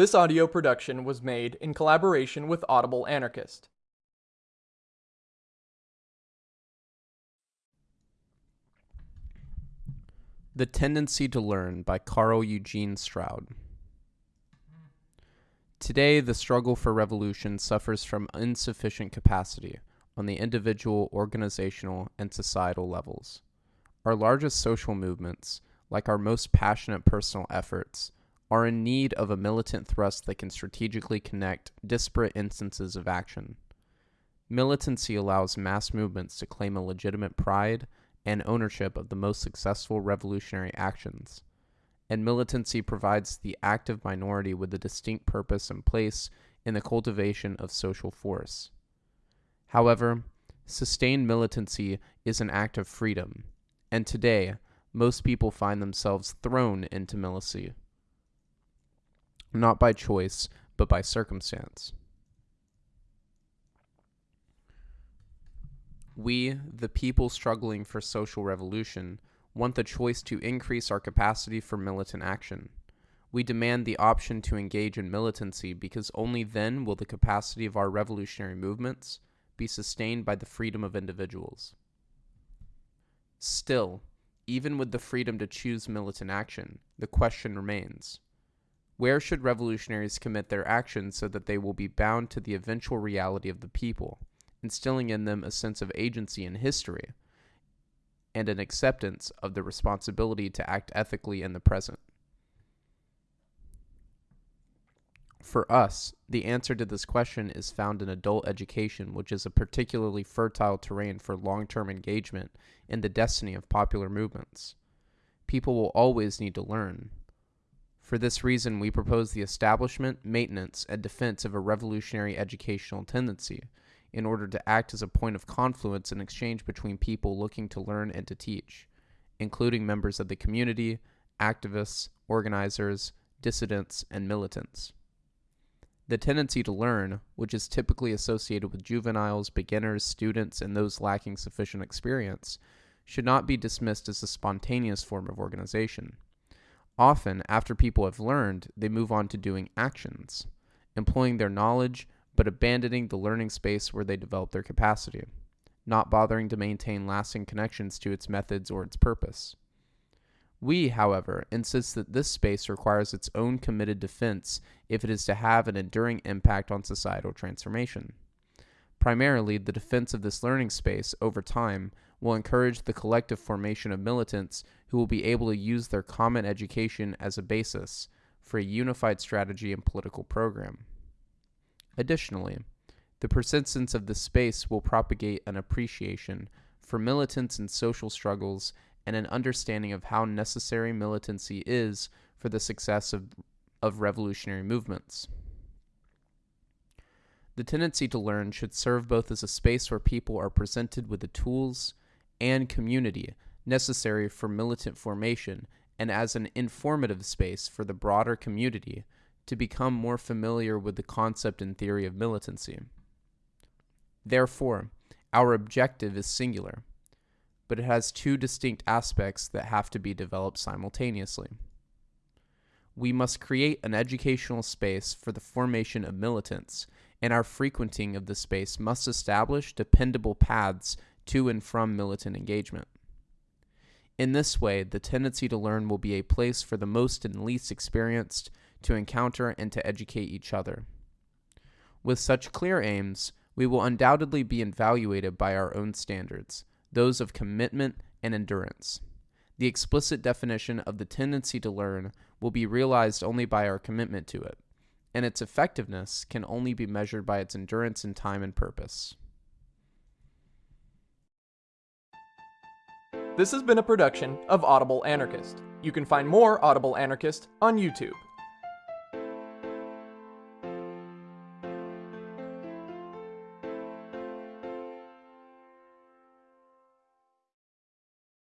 This audio production was made in collaboration with Audible Anarchist. The Tendency to Learn by Carl Eugene Stroud. Today, the struggle for revolution suffers from insufficient capacity on the individual, organizational, and societal levels. Our largest social movements, like our most passionate personal efforts, are in need of a militant thrust that can strategically connect disparate instances of action. Militancy allows mass movements to claim a legitimate pride and ownership of the most successful revolutionary actions. And militancy provides the active minority with a distinct purpose and place in the cultivation of social force. However, sustained militancy is an act of freedom, and today, most people find themselves thrown into militancy, not by choice, but by circumstance. We, the people struggling for social revolution, want the choice to increase our capacity for militant action. We demand the option to engage in militancy because only then will the capacity of our revolutionary movements be sustained by the freedom of individuals. Still, even with the freedom to choose militant action, the question remains where should revolutionaries commit their actions so that they will be bound to the eventual reality of the people, instilling in them a sense of agency in history and an acceptance of the responsibility to act ethically in the present? For us, the answer to this question is found in adult education, which is a particularly fertile terrain for long term engagement in the destiny of popular movements. People will always need to learn, for this reason, we propose the establishment, maintenance, and defense of a revolutionary educational tendency in order to act as a point of confluence and exchange between people looking to learn and to teach, including members of the community, activists, organizers, dissidents, and militants. The tendency to learn, which is typically associated with juveniles, beginners, students, and those lacking sufficient experience, should not be dismissed as a spontaneous form of organization. Often, after people have learned, they move on to doing actions, employing their knowledge but abandoning the learning space where they develop their capacity, not bothering to maintain lasting connections to its methods or its purpose. We, however, insist that this space requires its own committed defense if it is to have an enduring impact on societal transformation. Primarily, the defense of this learning space over time will encourage the collective formation of militants who will be able to use their common education as a basis for a unified strategy and political program. Additionally, the persistence of this space will propagate an appreciation for militants and social struggles and an understanding of how necessary militancy is for the success of, of revolutionary movements. The tendency to learn should serve both as a space where people are presented with the tools and community necessary for militant formation and as an informative space for the broader community to become more familiar with the concept and theory of militancy. Therefore, our objective is singular, but it has two distinct aspects that have to be developed simultaneously. We must create an educational space for the formation of militants, and our frequenting of the space must establish dependable paths to and from militant engagement. In this way, the tendency to learn will be a place for the most and least experienced to encounter and to educate each other. With such clear aims, we will undoubtedly be evaluated by our own standards, those of commitment and endurance. The explicit definition of the tendency to learn will be realized only by our commitment to it, and its effectiveness can only be measured by its endurance in time and purpose. This has been a production of Audible Anarchist. You can find more Audible Anarchist on YouTube.